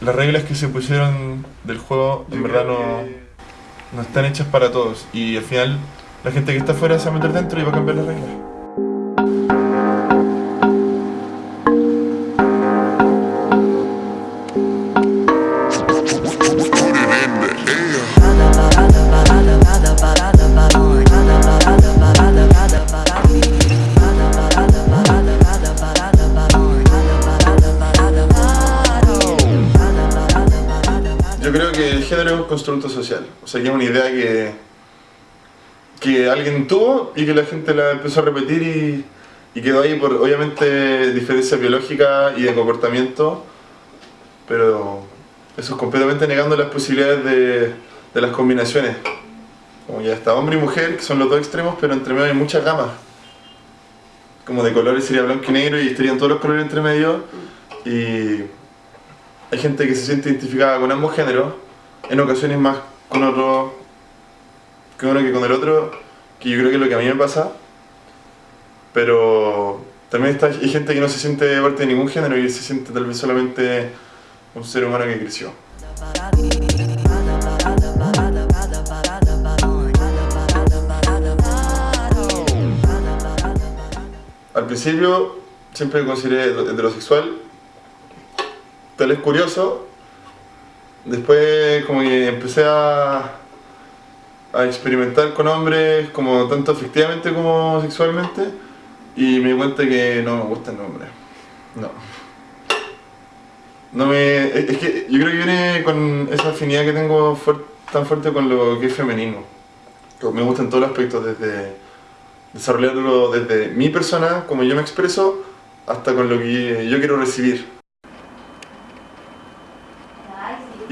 las reglas que se pusieron del juego en verdad no, no están hechas para todos y al final la gente que está afuera se va a meter dentro y va a cambiar las reglas. Género es un constructo social, o sea que es una idea que, que alguien tuvo y que la gente la empezó a repetir y, y quedó ahí por obviamente diferencias biológicas y de comportamiento, pero eso es completamente negando las posibilidades de, de las combinaciones. Como ya está hombre y mujer, que son los dos extremos, pero entre medio hay muchas gamas. Como de colores sería blanco y negro y estarían todos los colores entre medio y hay gente que se siente identificada con ambos géneros, en ocasiones más con otro que uno que con el otro, que yo creo que es lo que a mí me pasa, pero también está, hay gente que no se siente parte de ningún género y se siente tal vez solamente un ser humano que creció. Al principio siempre me consideré heterosexual, tal vez curioso, después como que empecé a, a experimentar con hombres como tanto efectivamente como sexualmente y me di cuenta que no me gustan los hombres, no. No me, es que yo creo que viene con esa afinidad que tengo tan fuerte con lo que es femenino. Me gustan todos los aspectos, desde desarrollarlo desde mi persona, como yo me expreso, hasta con lo que yo quiero recibir.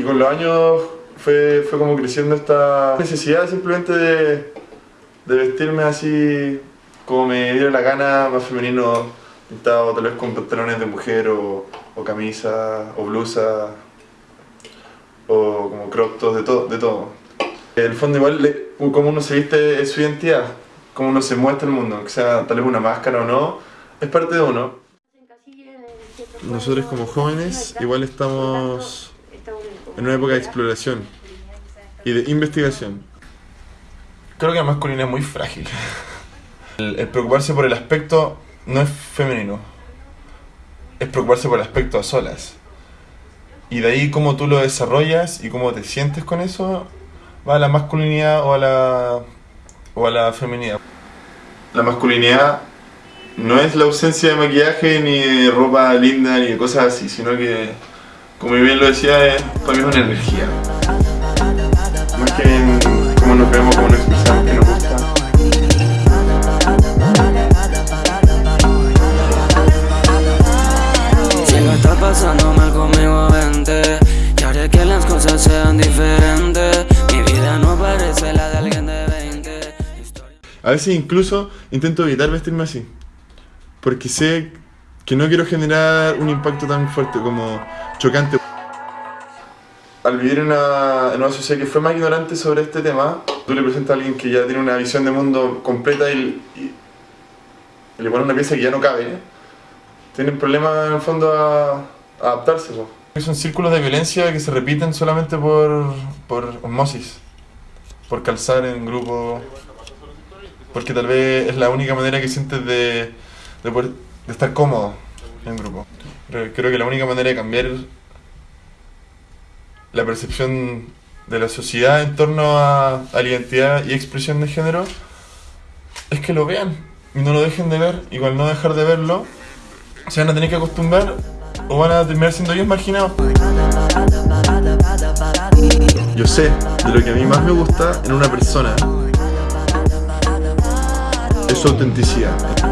Y con los años fue, fue como creciendo esta necesidad simplemente de, de vestirme así como me diera la gana, más femenino, pintado tal vez con pantalones de mujer o, o camisa o blusa o como crop tops, de todo, de todo. En el fondo igual como uno se viste es su identidad, como uno se muestra al mundo, que sea tal vez una máscara o no, es parte de uno. Nosotros como jóvenes igual estamos en una época de exploración y de investigación. Creo que la masculinidad es muy frágil. El, el preocuparse por el aspecto no es femenino, es preocuparse por el aspecto a solas. Y de ahí cómo tú lo desarrollas y cómo te sientes con eso, va a la masculinidad o a la, o a la feminidad. La masculinidad no es la ausencia de maquillaje, ni de ropa linda, ni de cosas así, sino que, como bien lo decía, es, para mí es una energía. Más que en cómo nos vemos, cómo nos expresamos, qué nos gusta. Si no está pasando mal conmigo, vente Y haré que las cosas sean diferentes Mi vida no parece la de alguien de 20 Historia- A veces incluso intento evitar vestirme así. Porque sé que no quiero generar un impacto tan fuerte como chocante. Al vivir en una, en una sociedad que fue más ignorante sobre este tema, tú le presentas a alguien que ya tiene una visión de mundo completa y, y- y le pones una pieza que ya no cabe, tienen problemas en el fondo a, a adaptarse. Son círculos de violencia que se repiten solamente por, por osmosis, por calzar en grupo, porque tal vez es la única manera que sientes de, de, poder- de estar cómodo en grupo. Creo que la única manera de cambiar la percepción de la sociedad en torno a, a la identidad y expresión de género es que lo vean y no lo dejen de ver. Y al no dejar de verlo, se van a tener que acostumbrar o van a terminar siendo ellos marginados. Yo sé de lo que a mí más me gusta en una persona es su autenticidad.